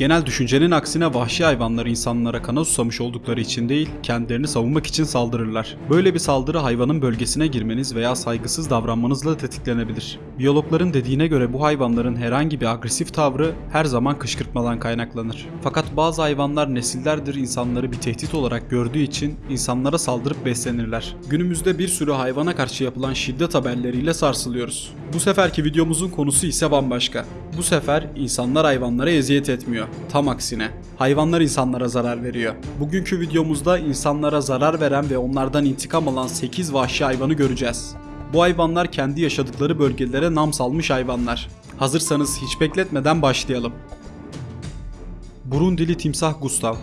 Genel düşüncenin aksine vahşi hayvanlar insanlara kana susamış oldukları için değil, kendilerini savunmak için saldırırlar. Böyle bir saldırı hayvanın bölgesine girmeniz veya saygısız davranmanızla tetiklenebilir. Biyologların dediğine göre bu hayvanların herhangi bir agresif tavrı her zaman kışkırtmadan kaynaklanır. Fakat bazı hayvanlar nesillerdir insanları bir tehdit olarak gördüğü için insanlara saldırıp beslenirler. Günümüzde bir sürü hayvana karşı yapılan şiddet haberleriyle sarsılıyoruz. Bu seferki videomuzun konusu ise bambaşka. Bu sefer insanlar hayvanlara eziyet etmiyor. Tam aksine. Hayvanlar insanlara zarar veriyor. Bugünkü videomuzda insanlara zarar veren ve onlardan intikam alan 8 vahşi hayvanı göreceğiz. Bu hayvanlar kendi yaşadıkları bölgelere nam salmış hayvanlar. Hazırsanız hiç bekletmeden başlayalım. Burundili timsah Gustav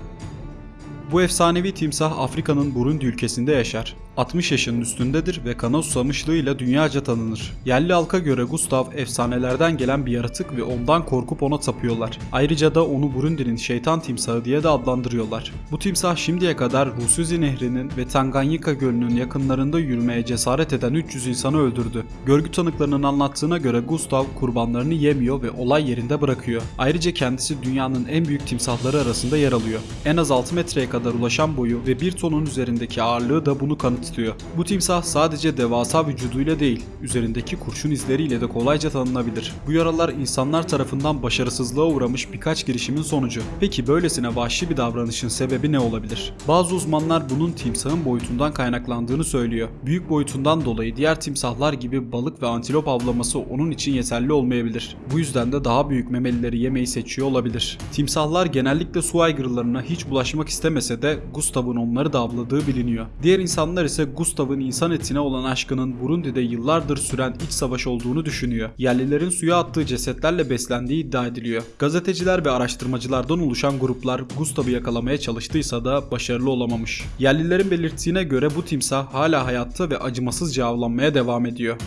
bu efsanevi timsah Afrika'nın Burundi ülkesinde yaşar. 60 yaşının üstündedir ve kana susamışlığıyla dünyaca tanınır. Yerli halka göre Gustav efsanelerden gelen bir yaratık ve ondan korkup ona tapıyorlar. Ayrıca da onu Burundi'nin şeytan timsahı diye de adlandırıyorlar. Bu timsah şimdiye kadar Rusuzi Nehri'nin ve Tanganyika Gölü'nün yakınlarında yürümeye cesaret eden 300 insanı öldürdü. Görgü tanıklarının anlattığına göre Gustav kurbanlarını yemiyor ve olay yerinde bırakıyor. Ayrıca kendisi dünyanın en büyük timsahları arasında yer alıyor. En az 6 metreye kadar ulaşan boyu ve 1 tonun üzerindeki ağırlığı da bunu kanıtlıyor. Bu timsah sadece devasa vücuduyla değil, üzerindeki kurşun izleriyle de kolayca tanınabilir. Bu yaralar insanlar tarafından başarısızlığa uğramış birkaç girişimin sonucu. Peki böylesine vahşi bir davranışın sebebi ne olabilir? Bazı uzmanlar bunun timsahın boyutundan kaynaklandığını söylüyor. Büyük boyutundan dolayı diğer timsahlar gibi balık ve antilop avlaması onun için yeterli olmayabilir. Bu yüzden de daha büyük memelileri yemeyi seçiyor olabilir. Timsahlar genellikle su aygırlarına hiç bulaşmak istemese de Gustav'ın onları da avladığı biliniyor. Diğer insanlar ise Gustav'ın insan etine olan aşkının Burundi'de yıllardır süren iç savaş olduğunu düşünüyor. Yerlilerin suya attığı cesetlerle beslendiği iddia ediliyor. Gazeteciler ve araştırmacılardan oluşan gruplar Gustav'ı yakalamaya çalıştıysa da başarılı olamamış. Yerlilerin belirttiğine göre bu timsah hala hayatta ve acımasızca avlanmaya devam ediyor.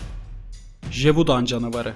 Jevudan canavarı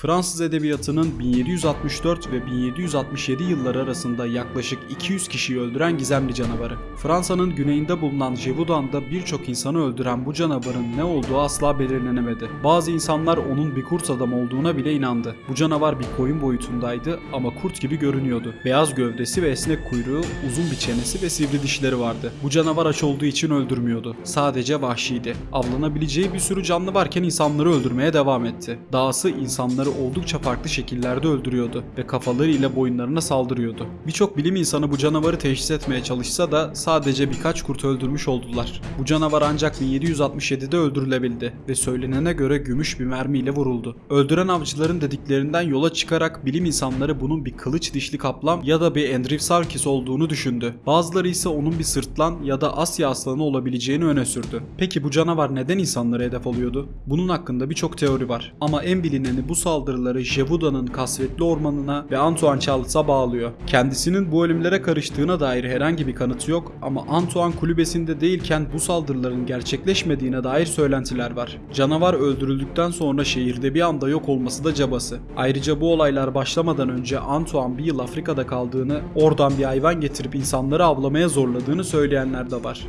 Fransız edebiyatının 1764 ve 1767 yılları arasında yaklaşık 200 kişiyi öldüren gizemli canavarı. Fransa'nın güneyinde bulunan Gévaudan'da birçok insanı öldüren bu canavarın ne olduğu asla belirlenemedi. Bazı insanlar onun bir kurt adam olduğuna bile inandı. Bu canavar bir koyun boyutundaydı ama kurt gibi görünüyordu. Beyaz gövdesi ve esnek kuyruğu, uzun bir çenesi ve sivri dişleri vardı. Bu canavar aç olduğu için öldürmüyordu. Sadece vahşiydi. Avlanabileceği bir sürü canlı varken insanları öldürmeye devam etti. Dahası insanları oldukça farklı şekillerde öldürüyordu ve kafalarıyla boyunlarına saldırıyordu. Birçok bilim insanı bu canavarı teşhis etmeye çalışsa da sadece birkaç kurt öldürmüş oldular. Bu canavar ancak 1767'de öldürülebildi ve söylenene göre gümüş bir mermiyle vuruldu. Öldüren avcıların dediklerinden yola çıkarak bilim insanları bunun bir kılıç dişli kaplan ya da bir Andrewsarchus olduğunu düşündü. Bazıları ise onun bir sırtlan ya da Asya aslanı olabileceğini öne sürdü. Peki bu canavar neden insanlara hedef alıyordu? Bunun hakkında birçok teori var. Ama en bilineni bu saldırıları Jevuda'nın kasvetli ormanına ve Antoine Charles'a bağlıyor. Kendisinin bu ölümlere karıştığına dair herhangi bir kanıtı yok ama Antoine kulübesinde değilken bu saldırıların gerçekleşmediğine dair söylentiler var. Canavar öldürüldükten sonra şehirde bir anda yok olması da cabası. Ayrıca bu olaylar başlamadan önce Antoine bir yıl Afrika'da kaldığını, oradan bir hayvan getirip insanları avlamaya zorladığını söyleyenler de var.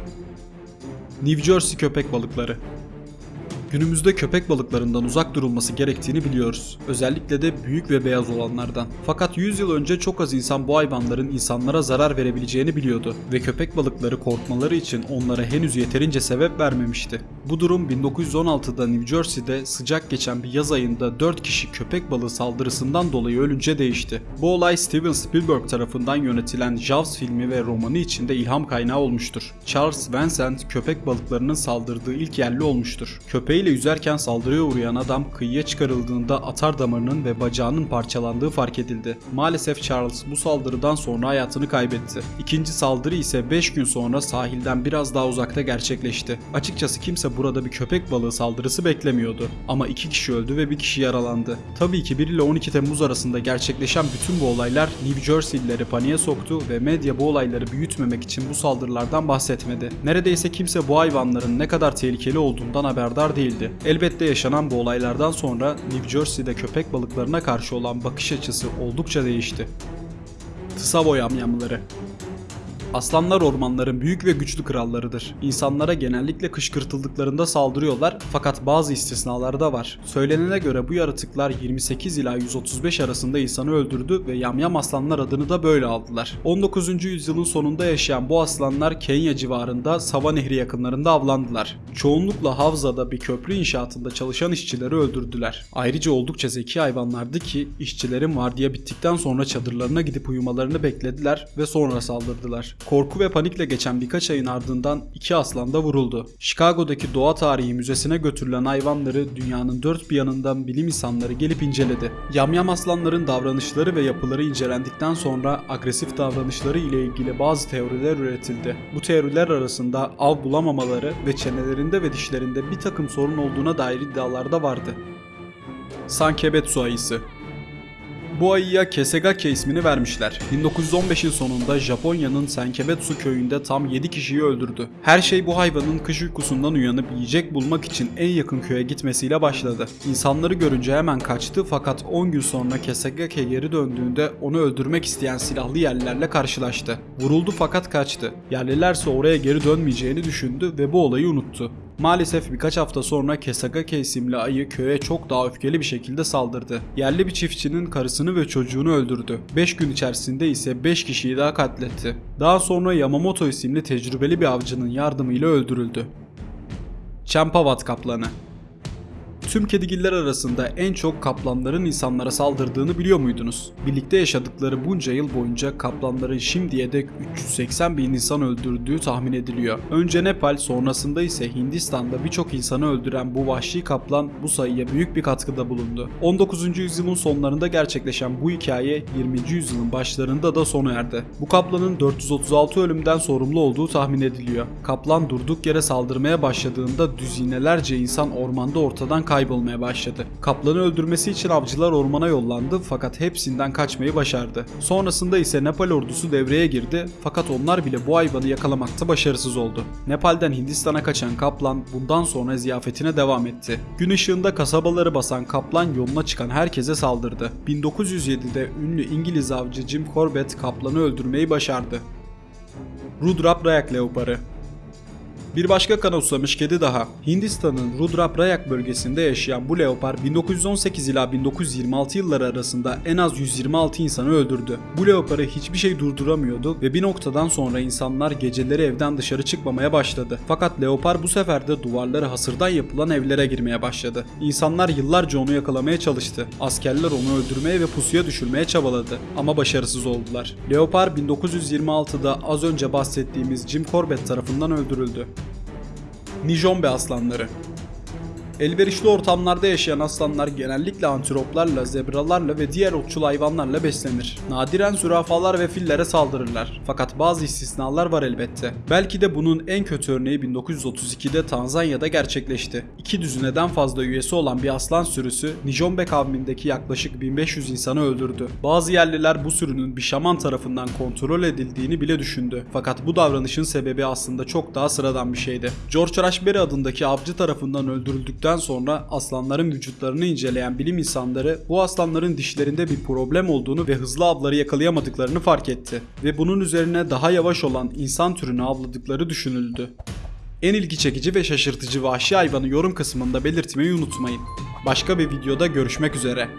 New Jersey köpek balıkları Günümüzde köpek balıklarından uzak durulması gerektiğini biliyoruz. Özellikle de büyük ve beyaz olanlardan. Fakat 100 yıl önce çok az insan bu hayvanların insanlara zarar verebileceğini biliyordu ve köpek balıkları korkmaları için onlara henüz yeterince sebep vermemişti. Bu durum 1916'da New Jersey'de sıcak geçen bir yaz ayında 4 kişi köpek balığı saldırısından dolayı ölünce değişti. Bu olay Steven Spielberg tarafından yönetilen Jaws filmi ve romanı içinde ilham kaynağı olmuştur. Charles Vincent köpek balıklarının saldırdığı ilk yerli olmuştur. Köpeği ile yüzerken saldırıya uğrayan adam kıyıya çıkarıldığında atar damarının ve bacağının parçalandığı fark edildi. Maalesef Charles bu saldırıdan sonra hayatını kaybetti. İkinci saldırı ise 5 gün sonra sahilden biraz daha uzakta gerçekleşti. Açıkçası kimse burada bir köpek balığı saldırısı beklemiyordu. Ama 2 kişi öldü ve bir kişi yaralandı. Tabii ki 1 ile 12 Temmuz arasında gerçekleşen bütün bu olaylar New Jersey'lileri paniğe soktu ve medya bu olayları büyütmemek için bu saldırılardan bahsetmedi. Neredeyse kimse bu hayvanların ne kadar tehlikeli olduğundan haberdar değildi değildi. Elbette yaşanan bu olaylardan sonra New Jersey'de köpek balıklarına karşı olan bakış açısı oldukça değişti. Tsavo yamyamları Aslanlar ormanların büyük ve güçlü krallarıdır. İnsanlara genellikle kışkırtıldıklarında saldırıyorlar fakat bazı istisnalar da var. Söylenene göre bu yaratıklar 28 ila 135 arasında insanı öldürdü ve yamyam aslanlar adını da böyle aldılar. 19. yüzyılın sonunda yaşayan bu aslanlar Kenya civarında Sava Nehri yakınlarında avlandılar. Çoğunlukla Havza'da bir köprü inşaatında çalışan işçileri öldürdüler. Ayrıca oldukça zeki hayvanlardı ki işçilerin vardiya bittikten sonra çadırlarına gidip uyumalarını beklediler ve sonra saldırdılar. Korku ve panikle geçen birkaç ayın ardından iki aslan da vuruldu. Chicago'daki Doğa Tarihi Müzesi'ne götürülen hayvanları dünyanın dört bir yanından bilim insanları gelip inceledi. Yamyam aslanların davranışları ve yapıları incelendikten sonra agresif davranışları ile ilgili bazı teoriler üretildi. Bu teoriler arasında av bulamamaları ve çenelerinde ve dişlerinde bir takım sorun olduğuna dair iddialar da vardı. Sankebetsu ayısı bu ayıya Kesegake ismini vermişler. 1915'in sonunda Japonya'nın Senkebetsu köyünde tam 7 kişiyi öldürdü. Her şey bu hayvanın kış uykusundan uyanıp yiyecek bulmak için en yakın köye gitmesiyle başladı. İnsanları görünce hemen kaçtı fakat 10 gün sonra Kesegake geri döndüğünde onu öldürmek isteyen silahlı yerlilerle karşılaştı. Vuruldu fakat kaçtı. Yerlilerse oraya geri dönmeyeceğini düşündü ve bu olayı unuttu. Maalesef birkaç hafta sonra Kesagake isimli ayı köye çok daha öfkeli bir şekilde saldırdı. Yerli bir çiftçinin karısını ve çocuğunu öldürdü. 5 gün içerisinde ise 5 kişiyi daha katletti. Daha sonra Yamamoto isimli tecrübeli bir avcının yardımıyla öldürüldü. Champavat kaplanı Tüm kedigiller arasında en çok kaplanların insanlara saldırdığını biliyor muydunuz? Birlikte yaşadıkları bunca yıl boyunca kaplanların şimdiye dek 380 bin insan öldürdüğü tahmin ediliyor. Önce Nepal sonrasında ise Hindistan'da birçok insanı öldüren bu vahşi kaplan bu sayıya büyük bir katkıda bulundu. 19. yüzyılın sonlarında gerçekleşen bu hikaye 20. yüzyılın başlarında da sona erdi. Bu kaplanın 436 ölümden sorumlu olduğu tahmin ediliyor. Kaplan durduk yere saldırmaya başladığında düzinelerce insan ormanda ortadan kaybolmaya başladı. Kaplanı öldürmesi için avcılar ormana yollandı fakat hepsinden kaçmayı başardı. Sonrasında ise Nepal ordusu devreye girdi fakat onlar bile bu hayvanı yakalamakta başarısız oldu. Nepal'den Hindistan'a kaçan kaplan bundan sonra ziyafetine devam etti. Gün ışığında kasabaları basan kaplan yoluna çıkan herkese saldırdı. 1907'de ünlü İngiliz avcı Jim Corbett kaplanı öldürmeyi başardı. Rudrap Rayak Leoparı bir başka kana usamış kedi daha. Hindistan'ın Rudraprayak bölgesinde yaşayan bu leopar 1918 ila 1926 yılları arasında en az 126 insanı öldürdü. Bu leoparı hiçbir şey durduramıyordu ve bir noktadan sonra insanlar geceleri evden dışarı çıkmamaya başladı. Fakat leopar bu sefer de duvarları hasırdan yapılan evlere girmeye başladı. İnsanlar yıllarca onu yakalamaya çalıştı. Askerler onu öldürmeye ve pusuya düşürmeye çabaladı ama başarısız oldular. Leopar 1926'da az önce bahsettiğimiz Jim Corbett tarafından öldürüldü. Nijombe aslanları Elverişli ortamlarda yaşayan aslanlar genellikle antiloplarla, zebralarla ve diğer otçul hayvanlarla beslenir. Nadiren zürafalar ve fillere saldırırlar. Fakat bazı istisnalar var elbette. Belki de bunun en kötü örneği 1932'de Tanzanya'da gerçekleşti. İki düzineden fazla üyesi olan bir aslan sürüsü Nijombe kavmindeki yaklaşık 1500 insanı öldürdü. Bazı yerliler bu sürünün bir şaman tarafından kontrol edildiğini bile düşündü. Fakat bu davranışın sebebi aslında çok daha sıradan bir şeydi. George Raspberry adındaki avcı tarafından öldürüldükten sonra aslanların vücutlarını inceleyen bilim insanları bu aslanların dişlerinde bir problem olduğunu ve hızlı avları yakalayamadıklarını fark etti ve bunun üzerine daha yavaş olan insan türünü avladıkları düşünüldü. En ilgi çekici ve şaşırtıcı vahşi hayvanı yorum kısmında belirtmeyi unutmayın. Başka bir videoda görüşmek üzere.